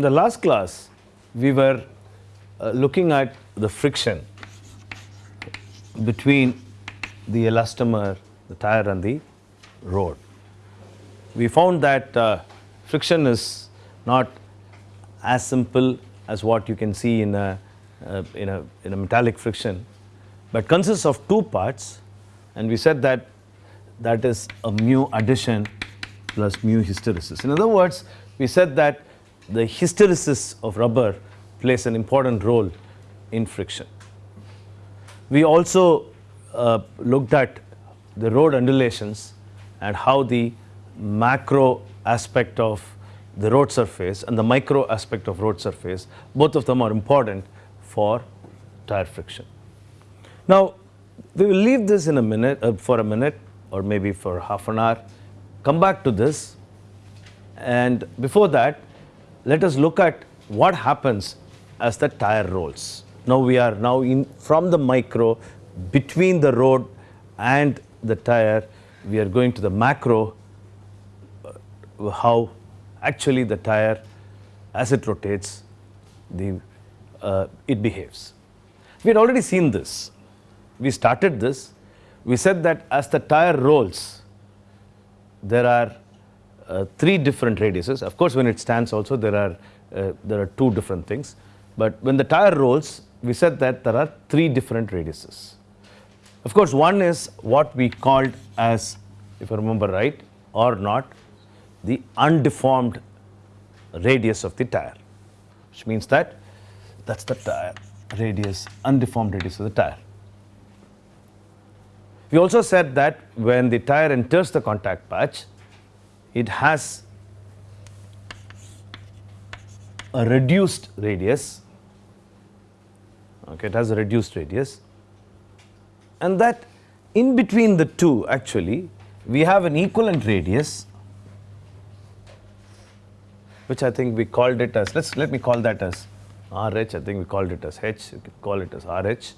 In the last class, we were uh, looking at the friction between the elastomer, the tire and the road. We found that uh, friction is not as simple as what you can see in a, uh, in a, in a metallic friction, but consists of two parts and we said that that is a mu adhesion plus mu hysteresis. In other words, we said that the hysteresis of rubber plays an important role in friction. We also uh, looked at the road undulations and how the macro aspect of the road surface and the micro aspect of road surface, both of them are important for tire friction. Now, we will leave this in a minute, uh, for a minute or maybe for half an hour, come back to this and before that, let us look at what happens as the tire rolls. Now we are now in from the micro between the road and the tire, we are going to the macro, uh, how actually the tire as it rotates, the, uh, it behaves. We had already seen this. We started this. We said that as the tire rolls, there are uh, three different radiuses. Of course, when it stands also there are, uh, there are two different things. But when the tire rolls, we said that there are three different radiuses. Of course, one is what we called as, if I remember right or not, the undeformed radius of the tire, which means that that's the tire radius, undeformed radius of the tire. We also said that when the tire enters the contact patch, it has a reduced radius, okay, it has a reduced radius. And that in between the two actually we have an equivalent radius which I think we called it as, let's, let me call that as RH, I think we called it as H, you can call it as RH.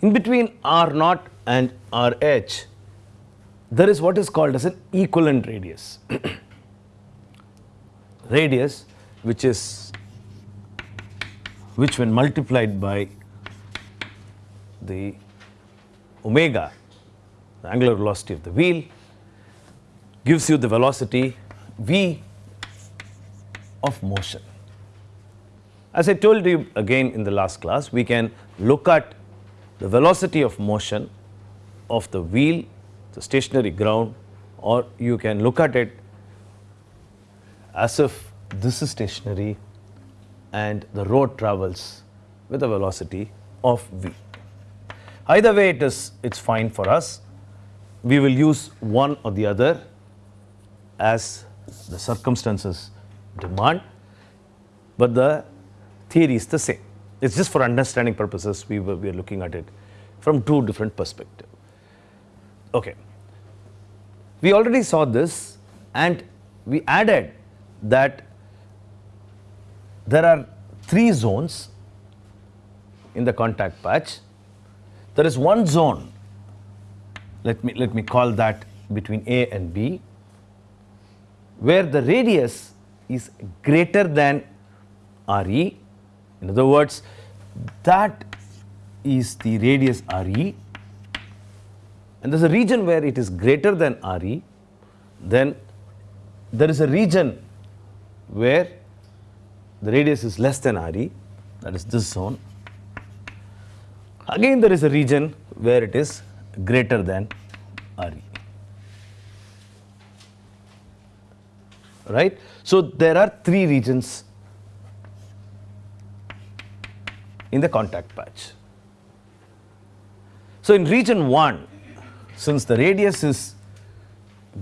In between R naught and RH, there is what is called as an equivalent radius. radius which is, which when multiplied by the omega, the angular velocity of the wheel, gives you the velocity v of motion. As I told you again in the last class, we can look at the velocity of motion of the wheel, the stationary ground or you can look at it as if this is stationary and the road travels with a velocity of v. Either way it is, it's fine for us. We will use one or the other as the circumstances demand, but the theory is the same. It's just for understanding purposes we, were, we are looking at it from two different perspectives. Okay. We already saw this and we added that there are three zones in the contact patch. There is one zone, let me, let me call that between A and B, where the radius is greater than RE. In other words, that is the radius RE and there is a region where it is greater than RE, then there is a region where the radius is less than RE, that is this zone. Again there is a region where it is greater than RE. Right? So there are three regions in the contact patch. So in region 1, since the radius is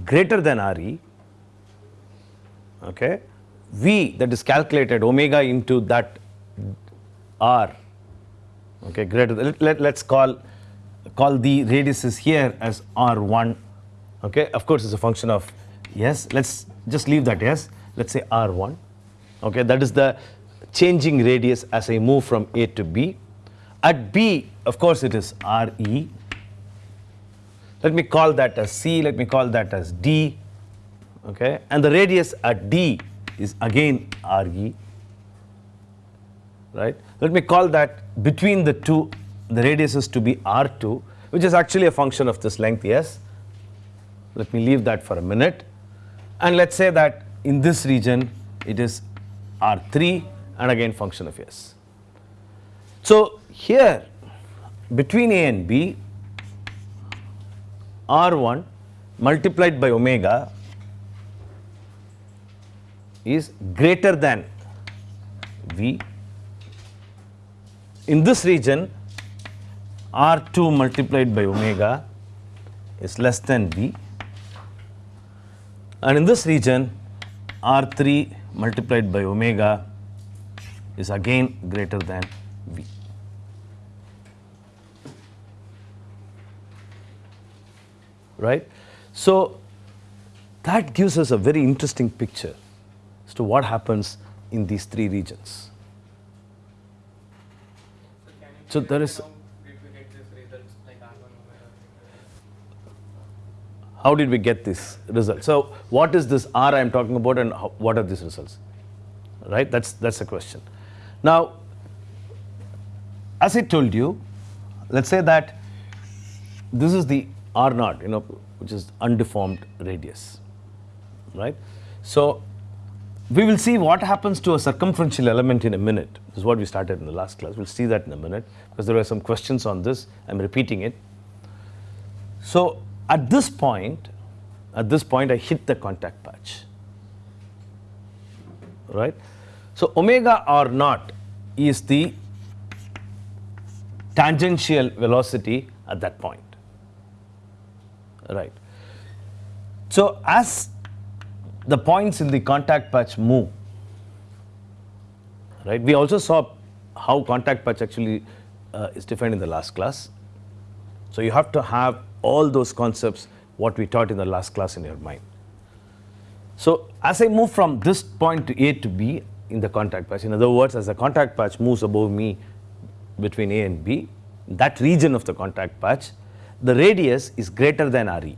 greater than Re, okay, V that is calculated omega into that R, okay, greater than, let, let, us call, call the radiuses here as R1, okay, of course it's a function of yes, let's just leave that yes, let's say R1, okay, that is the changing radius as I move from A to B. At B, of course, it is RE. Let me call that as C, let me call that as D, okay, and the radius at D is again Re, right. Let me call that between the two, the radius is to be R2, which is actually a function of this length S. Let me leave that for a minute. And let's say that in this region, it is R3 and again function of S. So, here between A and B, R1 multiplied by omega is greater than V. In this region, R2 multiplied by omega is less than V. And in this region, R3 multiplied by omega is again greater than V. Right? So, that gives us a very interesting picture as to what happens in these three regions. So, there is how did we get this result? So, what is this R I am talking about and how, what are these results? Right, that is that's the question. Now, as I told you, let us say that this is the R naught, you know, which is undeformed radius, right. So, we will see what happens to a circumferential element in a minute. This is what we started in the last class. We will see that in a minute because there were some questions on this. I am repeating it. So, at this point, at this point I hit the contact patch, right. So, omega r naught is the tangential velocity at that point, right. So, as the points in the contact patch move, right, we also saw how contact patch actually uh, is defined in the last class. So, you have to have all those concepts what we taught in the last class in your mind. So, as I move from this point to A to B in the contact patch, in other words as the contact patch moves above me between A and B, that region of the contact patch, the radius is greater than Re.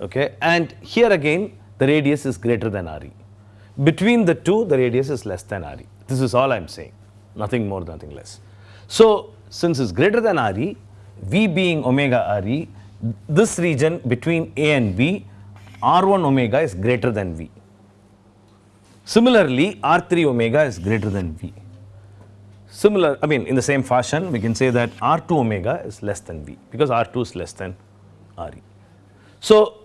Okay. And here again the radius is greater than Re. Between the two the radius is less than Re. This is all I am saying, nothing more, nothing less. So, since it is greater than Re, V being omega Re, this region between A and B, R1 omega is greater than V. Similarly, R3 omega is greater than V. Similar, I mean in the same fashion we can say that R2 omega is less than V because R2 is less than Re. So,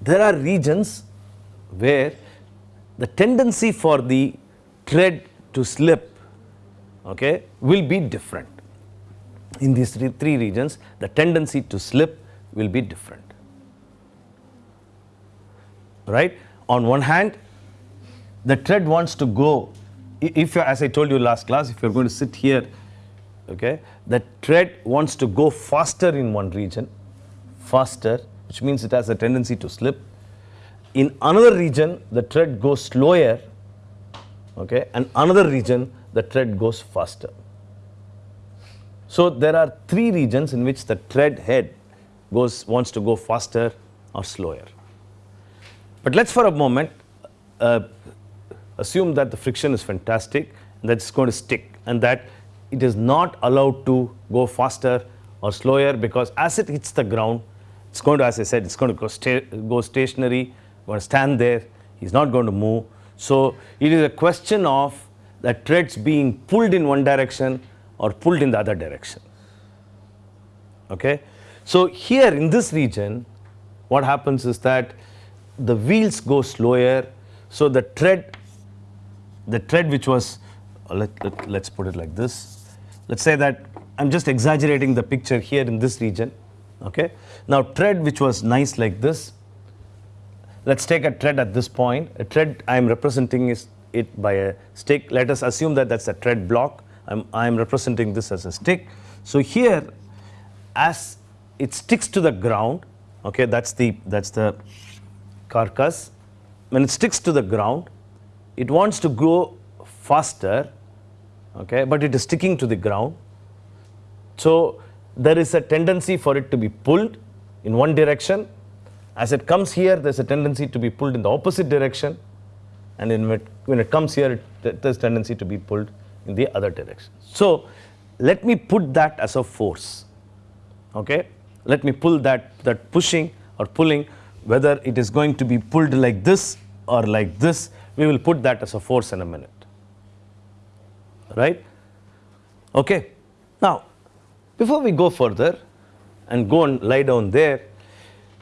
there are regions where the tendency for the tread to slip okay, will be different in these three, three regions the tendency to slip will be different. Right. On one hand the tread wants to go if as I told you last class if you are going to sit here okay, the thread wants to go faster in one region faster which means it has a tendency to slip. In another region the thread goes slower okay, and another region the thread goes faster. So, there are three regions in which the thread head goes wants to go faster or slower. But let us for a moment uh, assume that the friction is fantastic and that it is going to stick and that it is not allowed to go faster or slower because as it hits the ground it is going to as I said it is going to go, sta go stationary, going to stand there, he is not going to move. So, it is a question of the threads being pulled in one direction or pulled in the other direction. Okay. So, here in this region what happens is that the wheels go slower. So, the thread the thread which was uh, let, let, let's put it like this. Let's say that I'm just exaggerating the picture here in this region. Okay. Now, thread which was nice like this, let's take a thread at this point. A thread I am representing is it by a stick. Let us assume that that's a thread block I'm, I'm representing this as a stick. So, here as it sticks to the ground, okay, that's the, that's the carcass. When it sticks to the ground, it wants to go faster, okay, but it is sticking to the ground. So, there is a tendency for it to be pulled in one direction As it comes here, there's a tendency to be pulled in the opposite direction, and it, when it comes here, it, there's tendency to be pulled in the other direction. So let me put that as a force. Okay, let me pull that that pushing or pulling, whether it is going to be pulled like this or like this, we will put that as a force in a minute. Right? Okay. Now, before we go further and go and lie down there,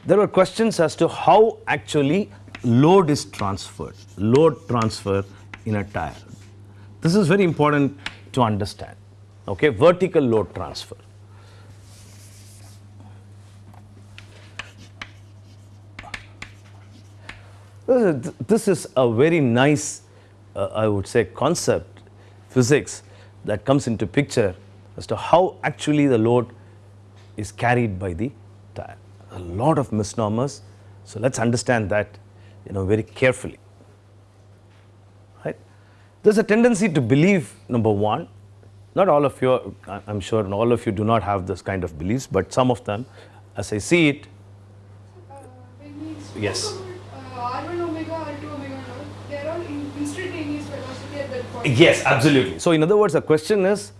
there were questions as to how actually load is transferred, load transfer in a tire. This is very important to understand, okay, vertical load transfer. This is a very nice, uh, I would say, concept, physics that comes into picture as to how actually the load is carried by the tire. A lot of misnomers, so let's understand that you know very carefully. Right? There's a tendency to believe number one, not all of you, I'm sure all of you do not have this kind of beliefs, but some of them, as I see it, Uh, when we spoke Yes. about, uh, R1 omega, R2 omega, and all, they're all in instantaneous velocity at that point. Yes, absolutely. So in other words, the question is,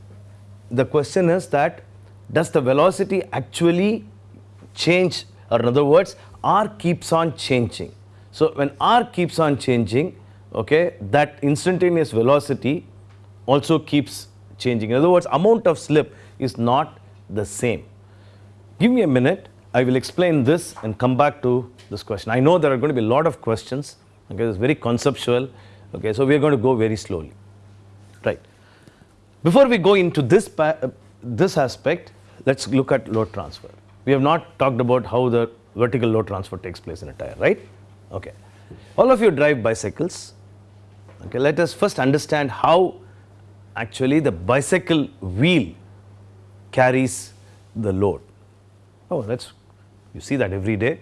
the question is that does the velocity actually change, or in other words, r keeps on changing. So when r keeps on changing, okay, that instantaneous velocity also keeps changing. In other words, amount of slip is not the same. Give me a minute. I will explain this and come back to this question. I know there are going to be a lot of questions. Okay, it's very conceptual. Okay, so we are going to go very slowly. Before we go into this uh, this aspect, let's look at load transfer. We have not talked about how the vertical load transfer takes place in a tire, right? Okay. All of you drive bicycles. Okay, let us first understand how actually the bicycle wheel carries the load. Oh, that's you see that every day.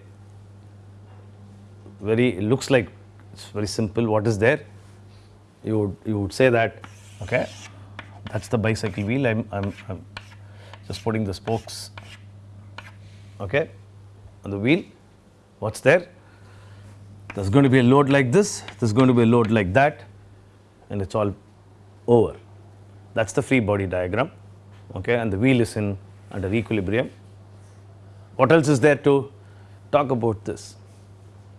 Very it looks like it's very simple. What is there? You would you would say that okay, that's the bicycle wheel. I'm I'm, I'm just putting the spokes okay on the wheel. What's there? There's going to be a load like this. There's going to be a load like that, and it's all over. That's the free body diagram. Okay, and the wheel is in under equilibrium. What else is there to talk about this?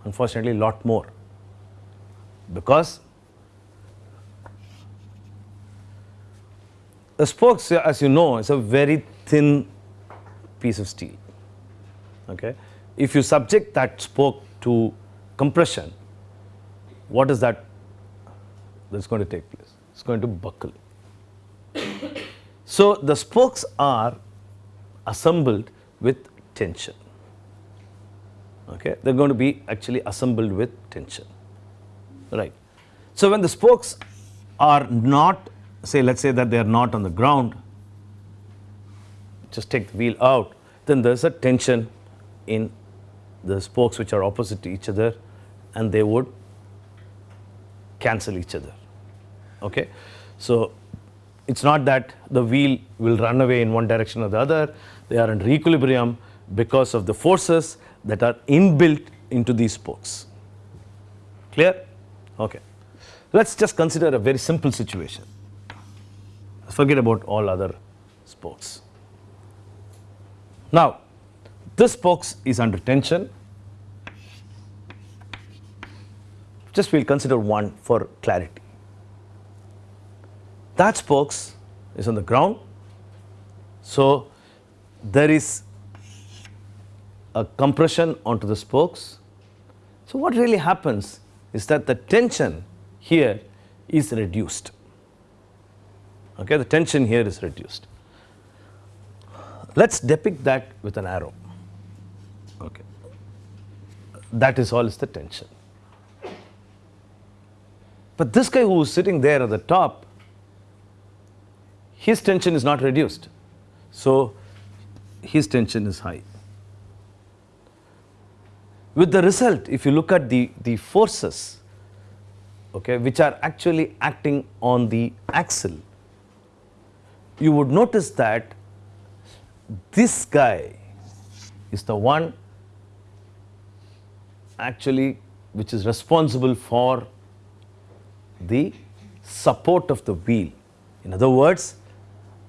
Unfortunately, lot more. Because the spokes, as you know, is a very thin piece of steel. Okay? If you subject that spoke to compression, what is that that's going to take place? It's going to buckle. So the spokes are assembled with tension. Okay, they're going to be actually assembled with tension. Right. So when the spokes are not, say, let's say that they are not on the ground, just take the wheel out, then there's a tension in the spokes which are opposite to each other, and they would cancel each other. Okay, so it's not that the wheel will run away in one direction or the other. They are under equilibrium because of the forces that are inbuilt into these spokes. Clear? Okay. Let's just consider a very simple situation. Forget about all other spokes. Now, this spokes is under tension. Just we'll consider one for clarity. That spokes is on the ground. So there is a compression onto the spokes. So what really happens is that the tension here is reduced. Okay, the tension here is reduced. Let's depict that with an arrow. Okay, that is all is the tension. But this guy who is sitting there at the top, his tension is not reduced. So his tension is high. With the result, if you look at the, the forces, okay, which are actually acting on the axle, you would notice that this guy is the one actually which is responsible for the support of the wheel. In other words,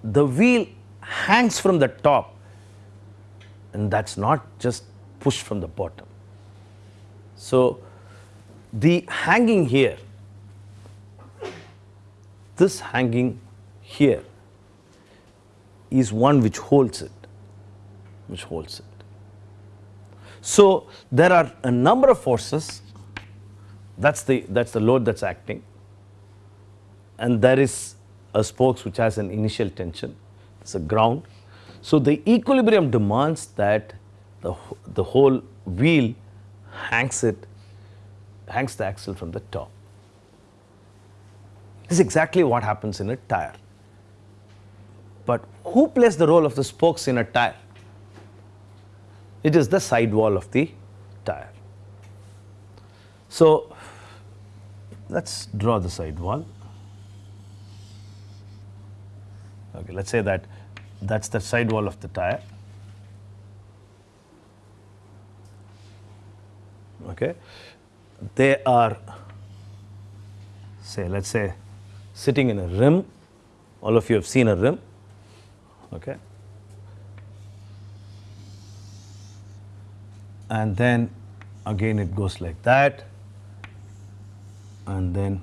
the wheel hangs from the top and that's not just pushed from the bottom. So, the hanging here, this hanging here is one which holds it, which holds it. So, there are a number of forces. That's the that's the load that's acting. And there is a spokes which has an initial tension. It's a ground. So the equilibrium demands that the the whole wheel hangs it hangs the axle from the top. This is exactly what happens in a tire but who plays the role of the spokes in a tire it is the sidewall of the tire so let's draw the sidewall. Okay, let's say that that's the sidewall of the tire. Okay, they are say let's say sitting in a rim. All of you have seen a rim. Okay. And then again it goes like that and then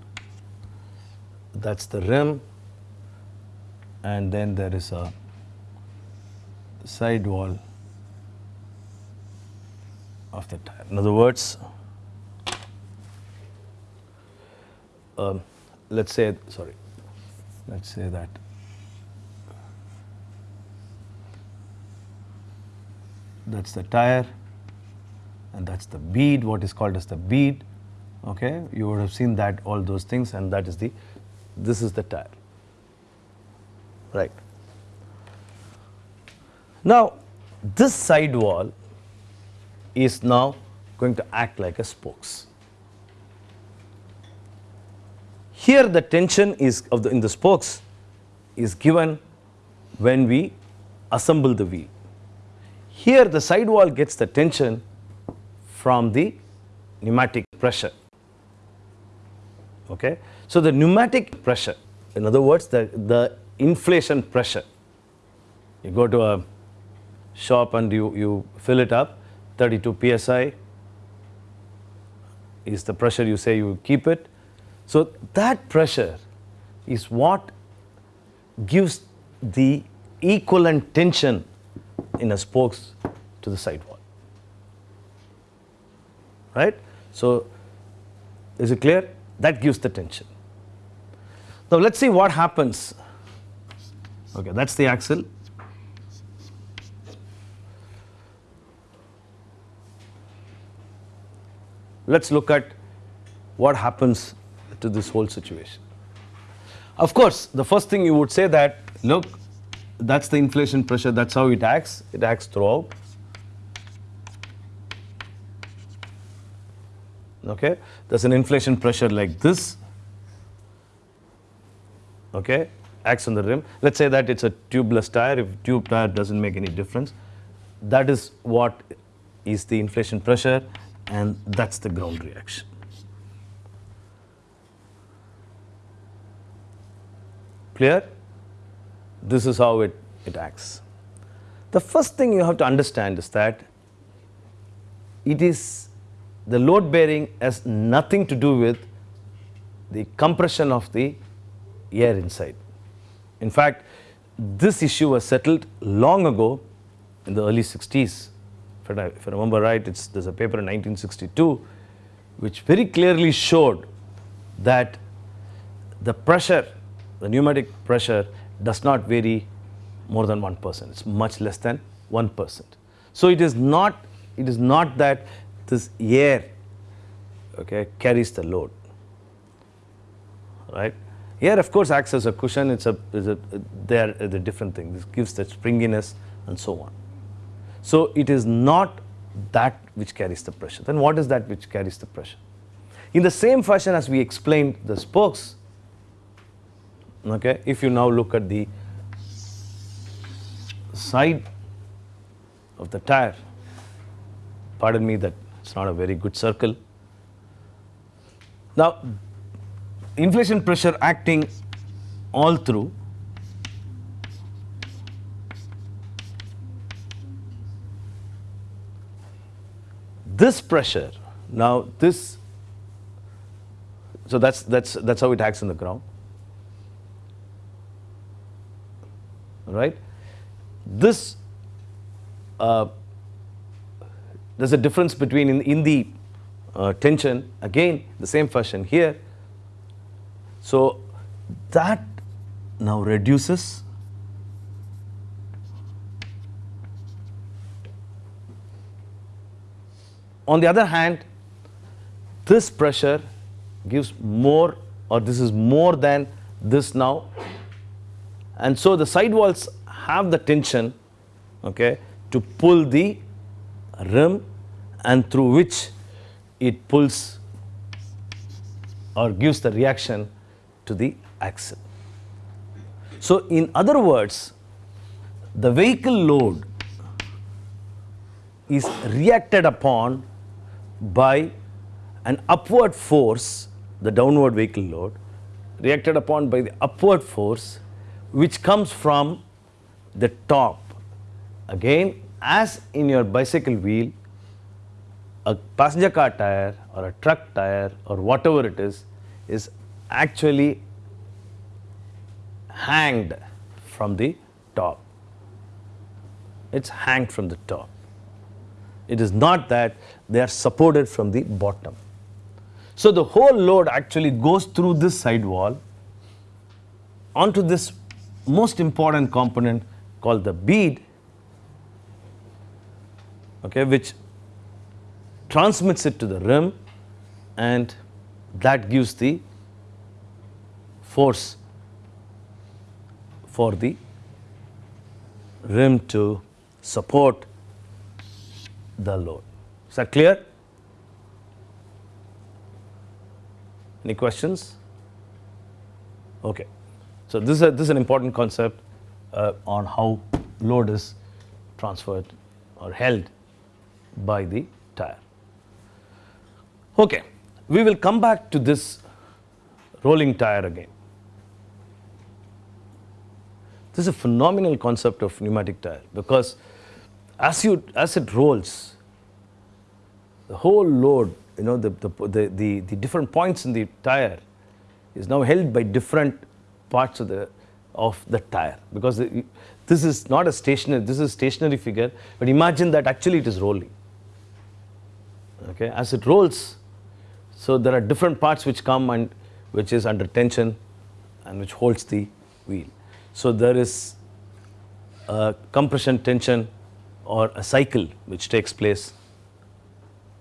that's the rim and then there is a side wall of the tire. In other words, um, let's say, sorry, let's say that that's the tire and that's the bead, what is called as the bead okay? You would have seen that all those things and that is the this is the tire right? Now this side wall is now going to act like a spokes. Here the tension is of the in the spokes is given when we assemble the wheel here the side wall gets the tension from the pneumatic pressure Okay? So, the pneumatic pressure, in other words, the, the inflation pressure, you go to a shop and you, you fill it up, 32 psi is the pressure you say you keep it. So, that pressure is what gives the equivalent tension in a spokes to the sidewall. Right? So, is it clear? that gives the tension. Now let us see what happens. Okay, that is the axle. Let us look at what happens to this whole situation. Of course, the first thing you would say that look that is the inflation pressure that is how it acts, it acts throughout. okay? There's an inflation pressure like this. Okay? Acts on the rim. Let's say that it's a tubeless tire. If tube tire doesn't make any difference that is what is the inflation pressure and that's the ground reaction. Clear this is how it it acts the first thing you have to understand is that it is the load bearing has nothing to do with the compression of the air inside. In fact, this issue was settled long ago in the early 60s. If I, if I remember right, there's a paper in 1962 which very clearly showed that the pressure, the pneumatic pressure does not vary more than 1%. It's much less than 1%. So it is not, it is not that this air okay, carries the load, right. Air of course acts as a cushion, it's a, it's a they are the different thing, this gives the springiness and so on. So it is not that which carries the pressure, then what is that which carries the pressure? In the same fashion as we explained the spokes, okay, if you now look at the side of the tire, pardon me that it's not a very good circle. Now, inflation pressure acting all through this pressure now this so that's that's that's how it acts in the ground right this uh, there's a difference between in, in the uh, tension again the same fashion here so that now reduces On the other hand, this pressure gives more or this is more than this now. And so the side walls have the tension okay, to pull the rim and through which it pulls or gives the reaction to the axle. So in other words, the vehicle load is reacted upon by an upward force, the downward vehicle load, reacted upon by the upward force which comes from the top. Again, as in your bicycle wheel, a passenger car tire or a truck tire or whatever it is, is actually hanged from the top. It's hanged from the top. It is not that they are supported from the bottom. So the whole load actually goes through this side wall onto this most important component called the bead, okay, which transmits it to the rim and that gives the force for the rim to support the load. Is that clear? Any questions? Okay. So this is, a, this is an important concept uh, on how load is transferred or held by the tire. Okay. We will come back to this rolling tire again. This is a phenomenal concept of pneumatic tire because as you as it rolls, the whole load, you know, the, the, the, the, the different points in the tire is now held by different parts of the of the tire. Because the, this is not a stationary this is stationary figure but imagine that actually it is rolling. Okay? As it rolls so there are different parts which come and which is under tension and which holds the wheel. So there is a compression tension or a cycle which takes place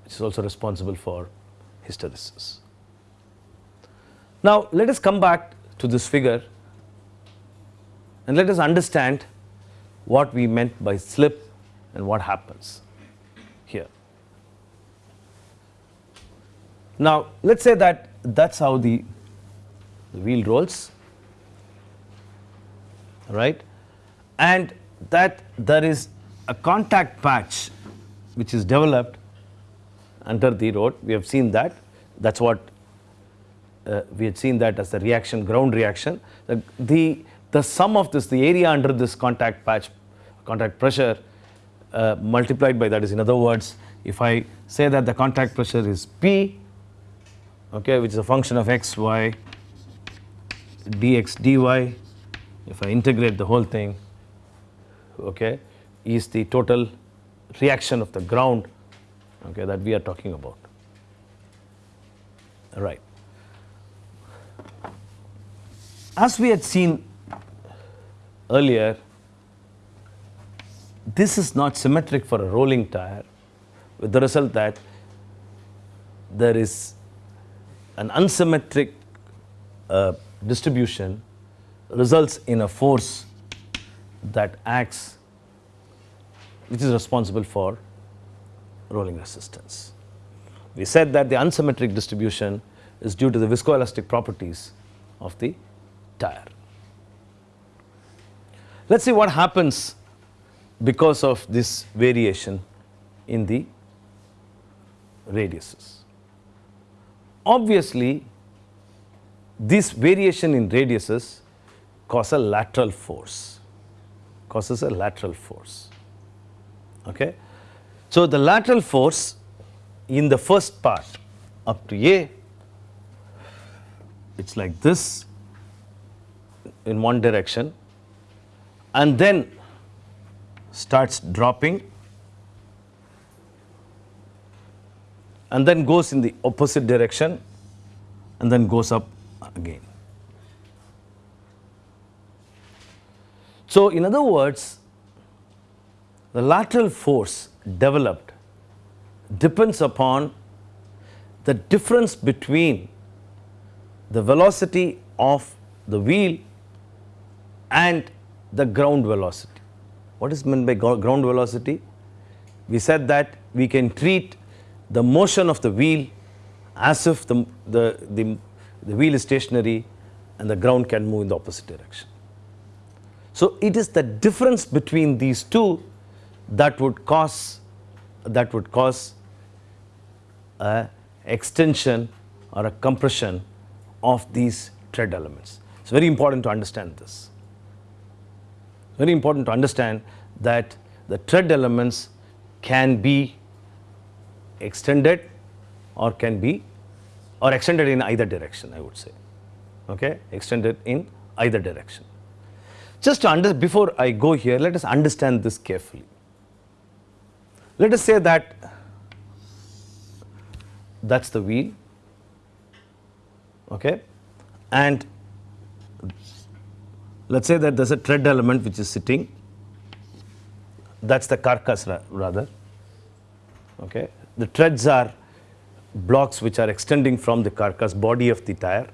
which is also responsible for hysteresis. Now, let us come back to this figure and let us understand what we meant by slip and what happens here. Now, let us say that that is how the, the wheel rolls right and that there is a contact patch which is developed under the road. We have seen that. That is what uh, we had seen that as the reaction, ground reaction. The, the, the sum of this, the area under this contact patch, contact pressure uh, multiplied by that is in other words, if I say that the contact pressure is P, okay, which is a function of x, y, dx, dy, if I integrate the whole thing, okay, is the total reaction of the ground okay, that we are talking about. Right. As we had seen earlier, this is not symmetric for a rolling tire with the result that there is an unsymmetric uh, distribution results in a force that acts which is responsible for rolling resistance. We said that the unsymmetric distribution is due to the viscoelastic properties of the tire. Let us see what happens because of this variation in the radiuses. Obviously, this variation in radiuses cause a lateral force, causes a lateral force. Okay? So, the lateral force in the first part up to A, it is like this in one direction and then starts dropping and then goes in the opposite direction and then goes up again. So, in other words, the lateral force developed depends upon the difference between the velocity of the wheel and the ground velocity. What is meant by ground velocity? We said that we can treat the motion of the wheel as if the, the, the, the wheel is stationary and the ground can move in the opposite direction. So, it is the difference between these two that would cause that would cause a extension or a compression of these tread elements. It's very important to understand this. Very important to understand that the tread elements can be extended or can be or extended in either direction I would say okay extended in either direction. Just to under before I go here let us understand this carefully. Let us say that that is the wheel okay and let us say that there is a tread element which is sitting. That is the carcass ra rather. Okay? The treads are blocks which are extending from the carcass body of the tire.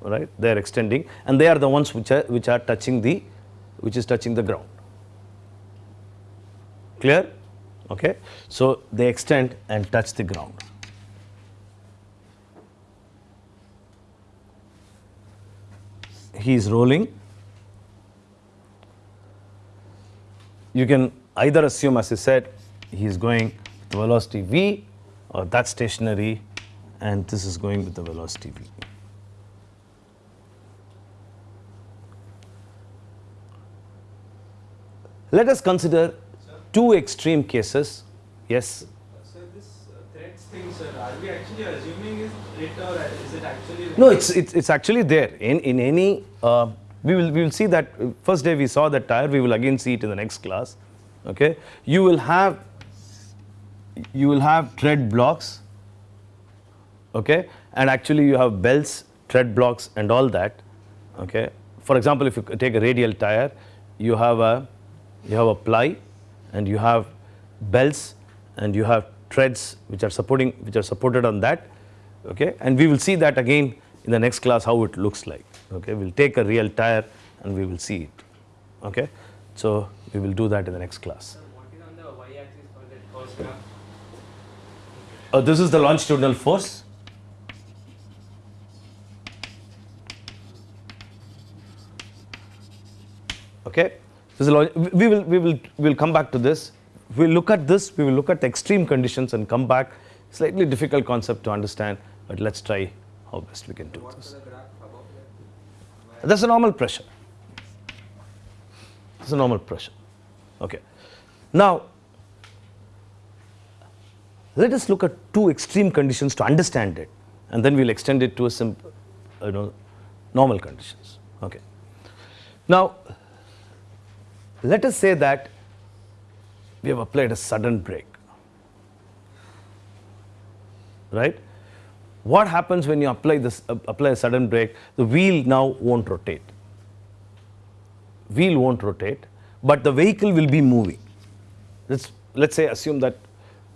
Right? They are extending and they are the ones which are which are touching the which is touching the ground. Clear? Okay? So they extend and touch the ground he is rolling you can either assume as I said he is going with the velocity v or that stationary and this is going with the velocity v. Let us consider two extreme cases. Yes. So this uh, threads thing, sir, are we actually assuming it or is it actually? No, it's it's, it's actually there in in any. Uh, we will we will see that uh, first day we saw that tire. We will again see it in the next class. Okay, you will have you will have tread blocks okay and actually you have belts tread blocks and all that okay for example if you take a radial tire you have a you have a ply and you have belts and you have treads which are supporting which are supported on that okay and we will see that again in the next class how it looks like okay we'll take a real tire and we will see it okay so we will do that in the next class what is on the y axis for that? Uh, this is the longitudinal force. Okay, this is we will we will we will come back to this. We will look at this. We will look at the extreme conditions and come back. Slightly difficult concept to understand, but let's try how best we can do this. That's a normal pressure. That's a normal pressure. Okay. Now, let us look at two extreme conditions to understand it, and then we'll extend it to a simple, you know, normal conditions. Okay. Now, let us say that we have applied a sudden brake, right? What happens when you apply this uh, apply a sudden brake? The wheel now won't rotate. Wheel won't rotate, but the vehicle will be moving. Let's let's say assume that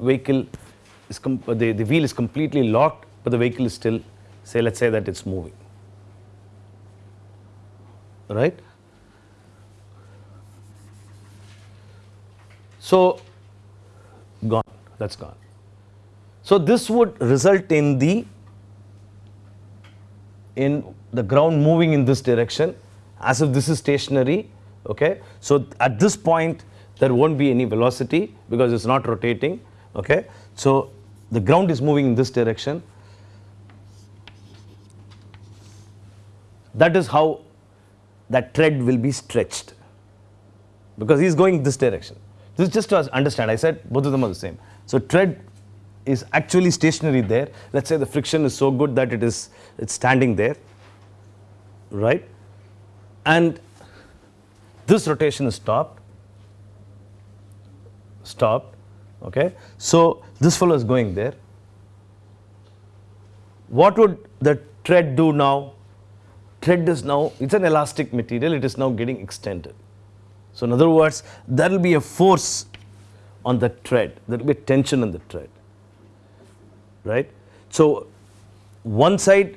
vehicle is the, the wheel is completely locked, but the vehicle is still say let's say that it's moving. Right? So gone, that's gone. So this would result in the in the ground moving in this direction as if this is stationary okay so at this point there won't be any velocity because it's not rotating okay So the ground is moving in this direction. That is how that tread will be stretched because he is going this direction. This is just to understand. I said both of them are the same. So tread is actually stationary there. Let's say the friction is so good that it is it's standing there, right? And this rotation is stopped, stopped. Okay, so this fellow is going there. What would the tread do now? Tread is now it's an elastic material. It is now getting extended. So in other words, there will be a force on the tread. There will be a tension on the tread right. So, one side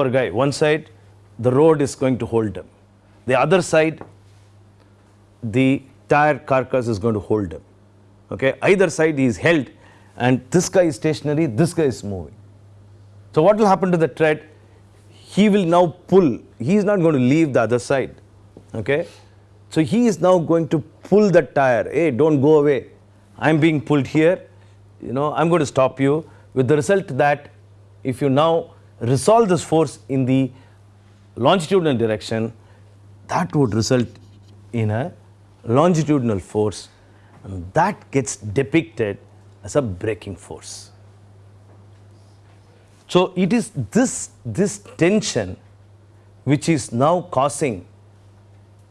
a guy, one side the road is going to hold him, the other side the tire carcass is going to hold him. Okay. Either side he is held and this guy is stationary, this guy is moving. So, what will happen to the tread? He will now pull, he is not going to leave the other side. Okay. So, he is now going to pull the tire, hey do not go away, I am being pulled here, you know I am going to stop you with the result that if you now resolve this force in the longitudinal direction, that would result in a longitudinal force and that gets depicted as a braking force. So, it is this, this tension which is now causing,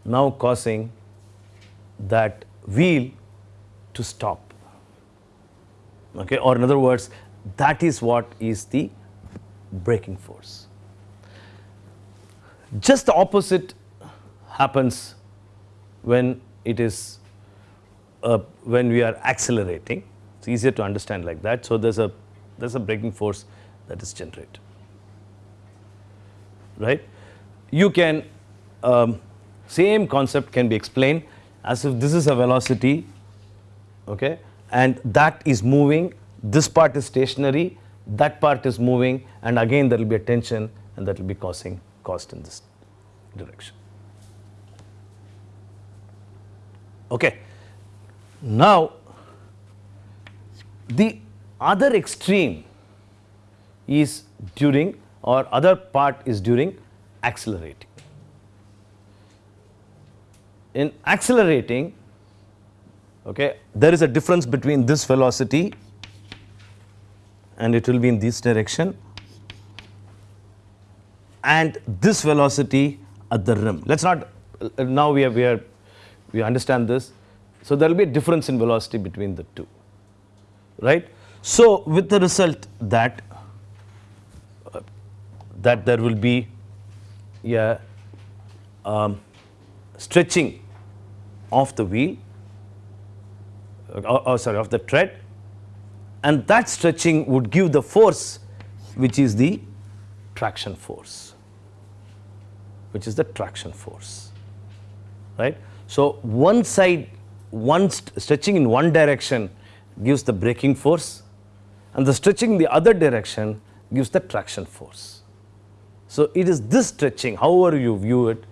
now causing that wheel to stop okay or in other words that is what is the braking force. Just the opposite happens when it is uh, when we are accelerating. It's easier to understand like that. So there's a there's a braking force that is generated, right? You can um, same concept can be explained as if this is a velocity, okay, and that is moving this part is stationary, that part is moving and again there will be a tension and that will be causing cost in this direction. Okay. Now, the other extreme is during or other part is during accelerating. In accelerating, okay, there is a difference between this velocity and it will be in this direction and this velocity at the rim. Let us not now we are, we are we understand this. So, there will be a difference in velocity between the two right. So, with the result that uh, that there will be a um, stretching of the wheel uh, oh, sorry of the tread and that stretching would give the force which is the traction force which is the traction force right. So, one side one st stretching in one direction gives the braking force and the stretching in the other direction gives the traction force. So, it is this stretching however you view it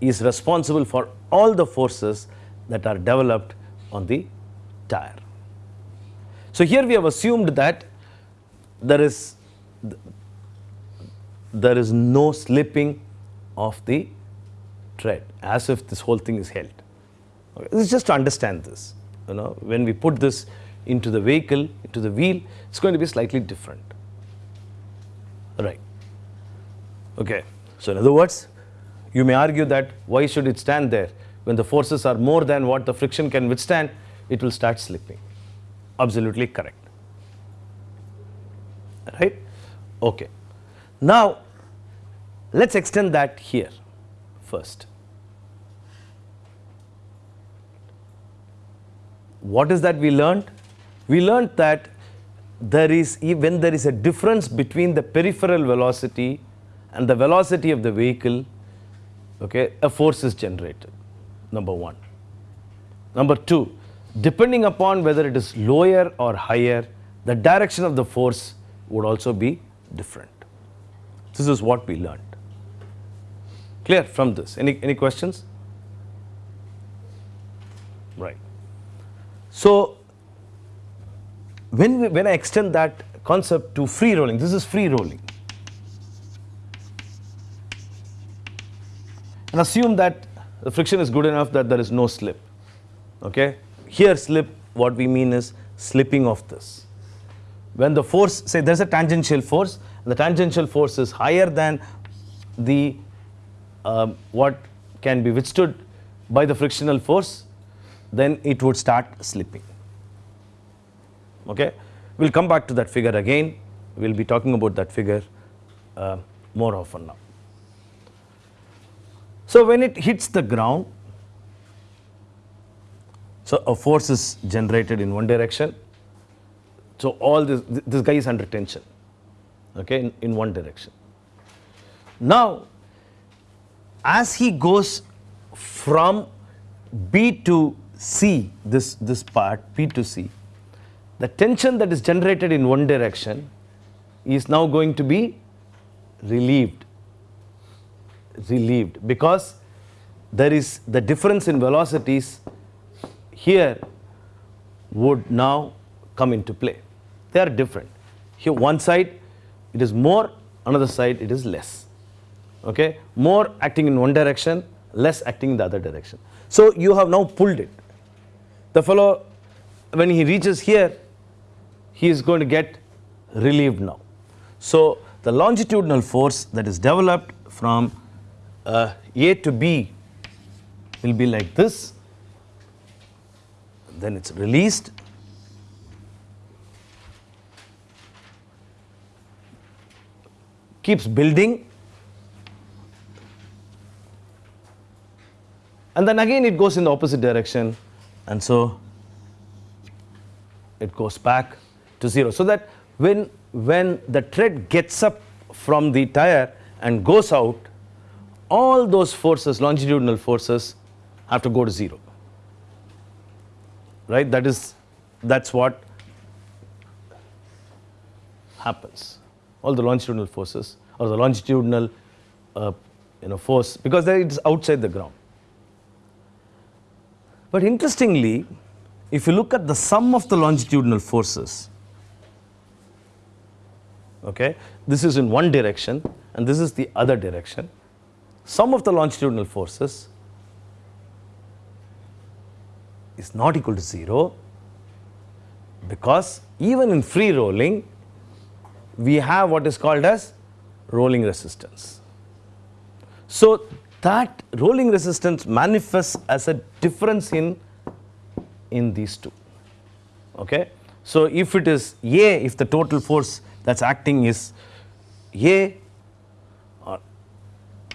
is responsible for all the forces that are developed on the tire. So, here we have assumed that there is there is no slipping of the tread as if this whole thing is held. Okay. This is just to understand this you know when we put this into the vehicle into the wheel it is going to be slightly different right. Okay. So, in other words you may argue that why should it stand there when the forces are more than what the friction can withstand it will start slipping absolutely correct. Right? Okay. Now let's extend that here first. What is that we learned? We learned that there is when there is a difference between the peripheral velocity and the velocity of the vehicle okay a force is generated number 1 number 2 depending upon whether it is lower or higher, the direction of the force would also be different. This is what we learned. Clear from this? Any, any questions? Right. So, when, we, when I extend that concept to free rolling, this is free rolling. And assume that the friction is good enough that there is no slip. Okay? Here slip, what we mean is slipping of this. When the force, say there's a tangential force, the tangential force is higher than the um, what can be withstood by the frictional force, then it would start slipping. Okay? We'll come back to that figure again. We'll be talking about that figure uh, more often now. So when it hits the ground, so a force is generated in one direction. So all this, this guy is under tension, okay, in, in one direction. Now, as he goes from B to C, this, this part, B to C, the tension that is generated in one direction is now going to be relieved relieved because there is the difference in velocities here would now come into play. They are different. Here one side it is more, another side it is less. Okay? More acting in one direction, less acting in the other direction. So you have now pulled it. The fellow, when he reaches here, he is going to get relieved now. So the longitudinal force that is developed from uh, A to B will be like this, then it's released. Keeps building, and then again it goes in the opposite direction, and so it goes back to zero. So that when, when the tread gets up from the tire and goes out, all those forces, longitudinal forces, have to go to zero. Right? That is, that's what happens. All the longitudinal forces or the longitudinal, uh, you know, force because it is outside the ground. But interestingly, if you look at the sum of the longitudinal forces, okay, this is in one direction and this is the other direction sum of the longitudinal forces is not equal to 0 because even in free rolling we have what is called as rolling resistance. So that rolling resistance manifests as a difference in in these two. Okay? So if it is a if the total force that's acting is a or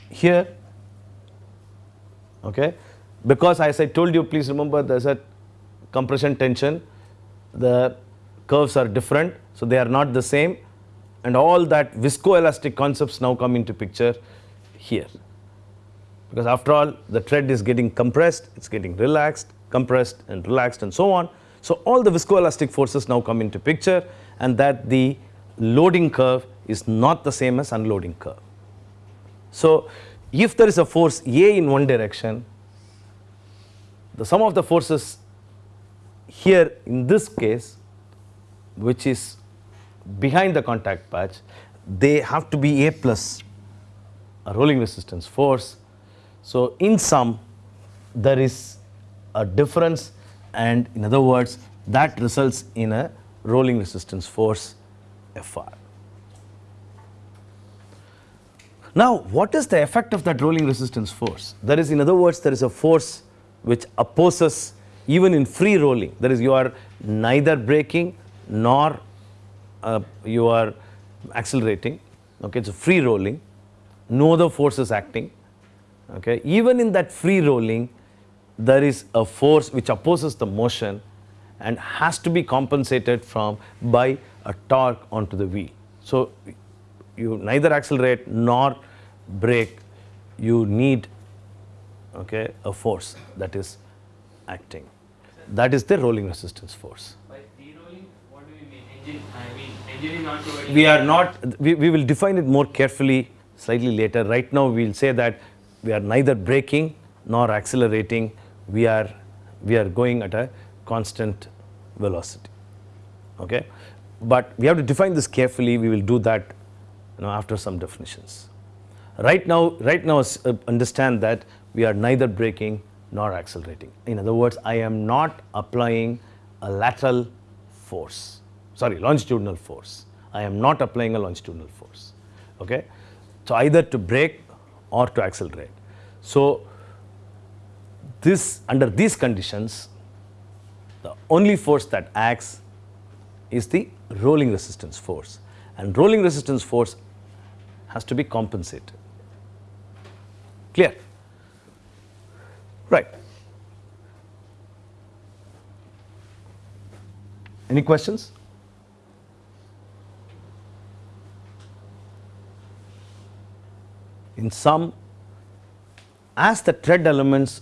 here okay because as I told you please remember there's a compression tension. The curves are different so they are not the same. And all that viscoelastic concepts now come into picture here. Because after all the tread is getting compressed it's getting relaxed compressed and relaxed and so on. So all the viscoelastic forces now come into picture and that the loading curve is not the same as unloading curve. So, if there is a force A in one direction, the sum of the forces here in this case, which is behind the contact patch, they have to be A plus a rolling resistance force. So, in sum, there is a difference and in other words, that results in a rolling resistance force Fr. Now, what is the effect of that rolling resistance force? That is, in other words, there is a force which opposes even in free rolling. That is, you are neither braking nor uh, you are accelerating. Okay, it's a free rolling. No other force is acting. Okay, even in that free rolling, there is a force which opposes the motion and has to be compensated from by a torque onto the wheel. So, you neither accelerate nor brake, you need okay, a force that is acting. That is the rolling resistance force. By de-rolling, what do we mean? Engine, I mean, engine is not providing. We are not, we, we will define it more carefully slightly later. Right now, we will say that we are neither braking nor accelerating. We are, we are going at a constant velocity. Okay? But we have to define this carefully. We will do that you know, after some definitions. Right now, right now uh, understand that we are neither braking nor accelerating. In other words, I am not applying a lateral force, sorry, longitudinal force. I am not applying a longitudinal force. Okay? So either to brake or to accelerate. So this under these conditions, the only force that acts is the rolling resistance force and rolling resistance force has to be compensated. Clear? Right. Any questions? In sum, as the tread elements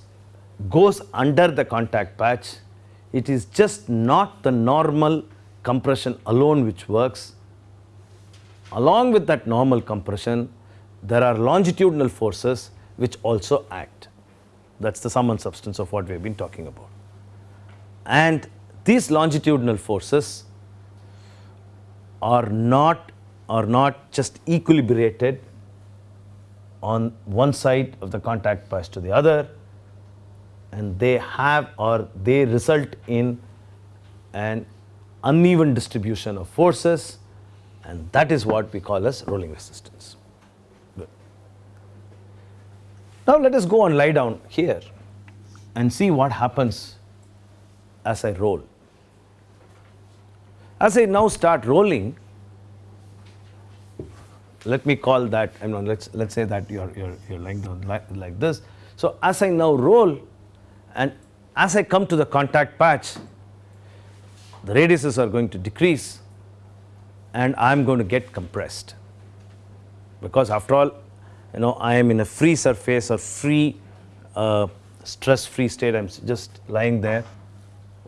goes under the contact patch, it is just not the normal compression alone which works. Along with that normal compression, there are longitudinal forces which also act. That's the sum and substance of what we have been talking about. And these longitudinal forces are not are not just equilibrated on one side of the contact patch to the other and they have or they result in an uneven distribution of forces and that is what we call as rolling resistance. Good. Now let us go and lie down here and see what happens as I roll. As I now start rolling, let me call that, I mean, let's, let's say that you're, you're, you're lying down like, like this. So as I now roll and as I come to the contact patch, the radiuses are going to decrease and I'm going to get compressed. Because after all, you know, I am in a free surface or free, uh, stress-free state, I'm just lying there,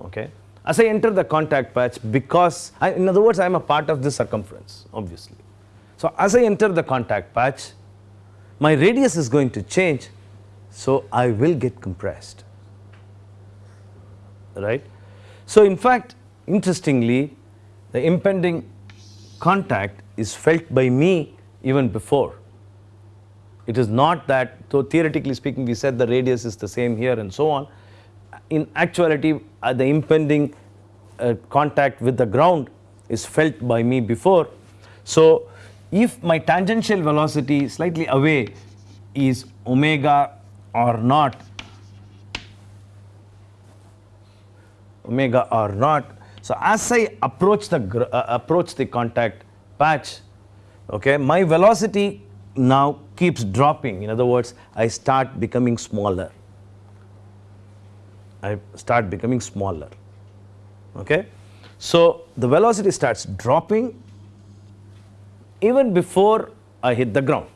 okay. As I enter the contact patch, because, I, in other words, I am a part of this circumference, obviously. So as I enter the contact patch, my radius is going to change, so I will get compressed, right. So in fact, interestingly, the impending contact is felt by me even before. It is not that, though theoretically speaking, we said the radius is the same here and so on. In actuality, uh, the impending uh, contact with the ground is felt by me before. So, if my tangential velocity slightly away is omega or not, omega or not. So as I approach the uh, approach the contact patch, okay, my velocity now keeps dropping. In other words, I start becoming smaller. I start becoming smaller. Okay, so the velocity starts dropping even before I hit the ground.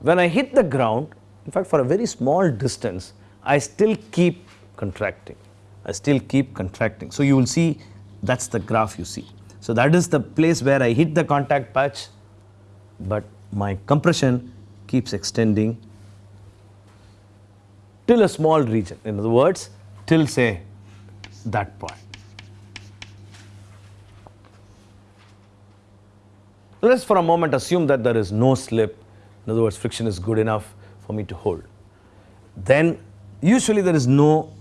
When I hit the ground, in fact, for a very small distance, I still keep contracting. I still keep contracting. So you will see that's the graph you see. So that is the place where I hit the contact patch, but my compression keeps extending till a small region. In other words, till say that point. Let's for a moment assume that there is no slip. In other words, friction is good enough for me to hold. Then usually there is no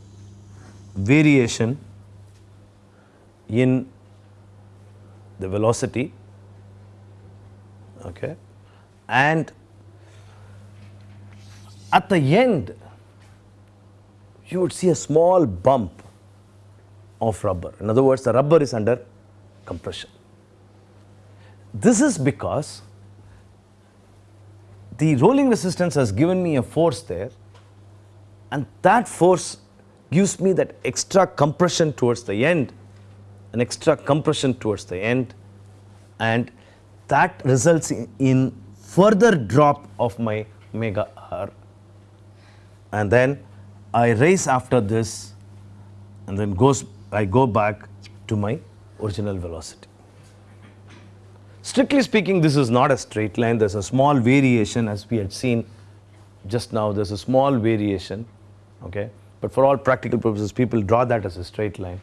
variation in the velocity okay. And at the end you would see a small bump of rubber. In other words the rubber is under compression. This is because the rolling resistance has given me a force there and that force gives me that extra compression towards the end an extra compression towards the end and that results in, further drop of my omega r. And then I raise after this and then goes I go back to my original velocity. Strictly speaking this is not a straight line. There is a small variation as we had seen just now. There is a small variation okay? But for all practical purposes people draw that as a straight line.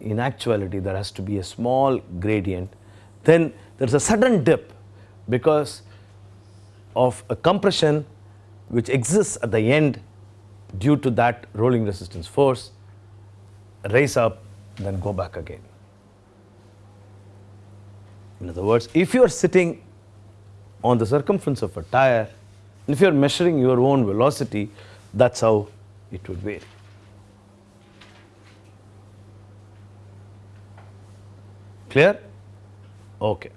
In actuality there has to be a small gradient. Then there is a sudden dip because of a compression which exists at the end due to that rolling resistance force, raise up, then go back again. In other words, if you are sitting on the circumference of a tire, if you are measuring your own velocity, that's how it would vary. Clear? Okay.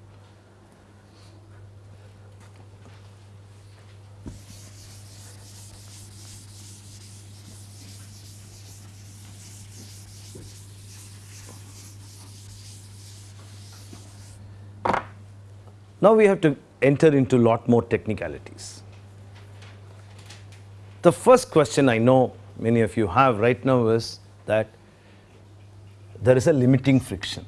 Now we have to enter into lot more technicalities. The first question I know many of you have right now is that there is a limiting friction.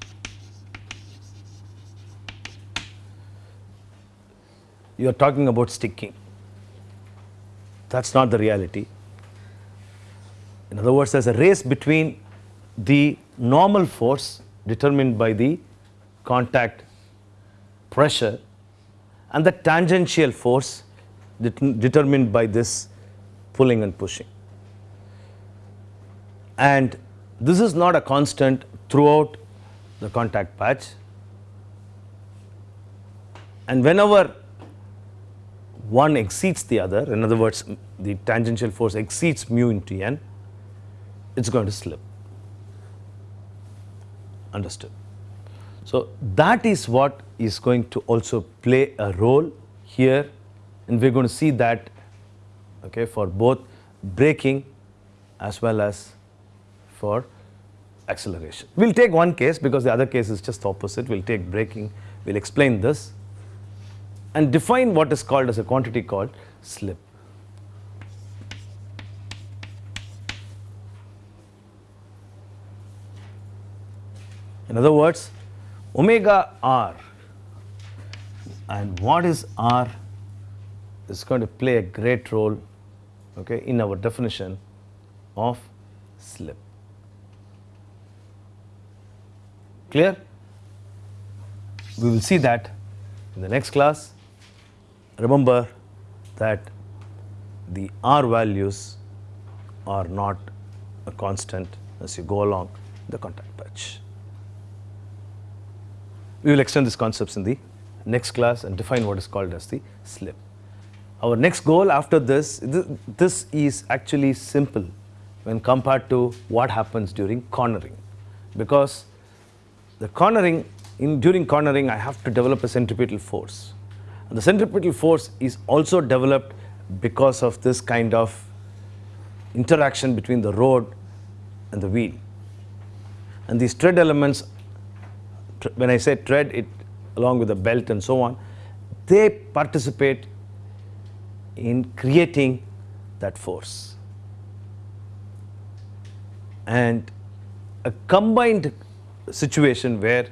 You are talking about sticking. That's not the reality. In other words, there's a race between the normal force determined by the contact pressure and the tangential force det- determined by this pulling and pushing. And this is not a constant throughout the contact patch. And whenever one exceeds the other, in other words, the tangential force exceeds mu into n, it's going to slip. Understood? So that is what is going to also play a role here, and we're going to see that okay, for both braking as well as for acceleration. We'll take one case because the other case is just opposite. We'll take braking, we'll explain this and define what is called as a quantity called slip. In other words, omega r and what is r is going to play a great role okay, in our definition of slip. Clear? We will see that in the next class. Remember that the R values are not a constant as you go along the contact patch. We will extend these concepts in the next class and define what is called as the slip. Our next goal after this, th- this is actually simple when compared to what happens during cornering because the cornering, in, during cornering I have to develop a centripetal force. And the centripetal force is also developed because of this kind of interaction between the road and the wheel. And these tread elements, when I say tread, it along with the belt and so on, they participate in creating that force. And a combined situation where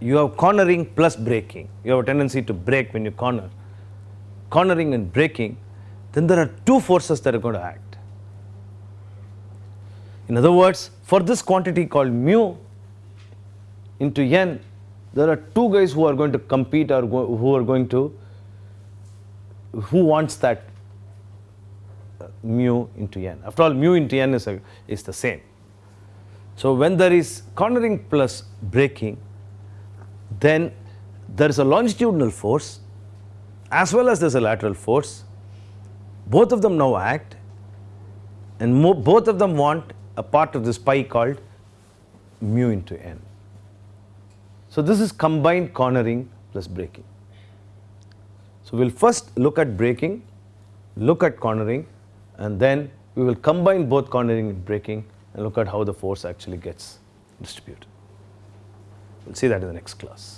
you have cornering plus braking, you have a tendency to brake when you corner, cornering and braking, then there are two forces that are going to act. In other words, for this quantity called mu into n, there are two guys who are going to compete or go, who are going to, who wants that uh, mu into n. After all, mu into n is, a, is the same. So when there is cornering plus braking, then there is a longitudinal force as well as there is a lateral force. Both of them now act, and both of them want a part of this pie called mu into n. So this is combined cornering plus braking. So we'll first look at braking, look at cornering, and then we will combine both cornering and braking and look at how the force actually gets distributed. We'll see that in the next class.